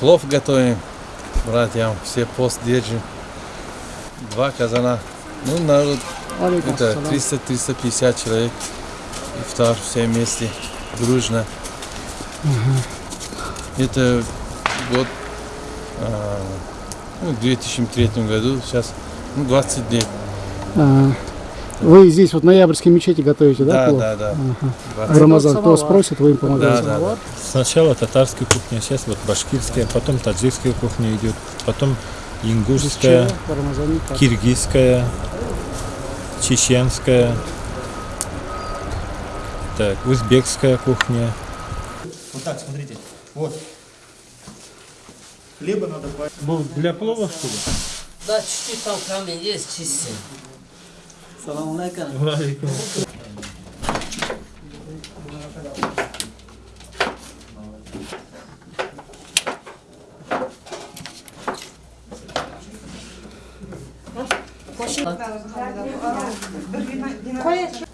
Плов готовим, братьям, все пост держим. Два казана. Ну, народ, это ассалам. 300-350 человек. Ифтар все вместе, дружно. Это год, а, ну, в 2003 году, сейчас ну, 20 лет. А, Вы здесь вот в ноябрьской мечети готовите, да, Да, плов? да, да. Ага. 20. В Рамазан кто спросит, вы им помогаете. Да, да, да. Сначала татарская кухня, сейчас вот башкирская, потом таджикская кухня идет, потом ингушская, киргизская, чеченская, так, узбекская кухня. Вот так, смотрите. Вот. Хлеба надо. Для плова что ли? Да, чуть-чуть там камень السلام عليكم وعليكم Koy.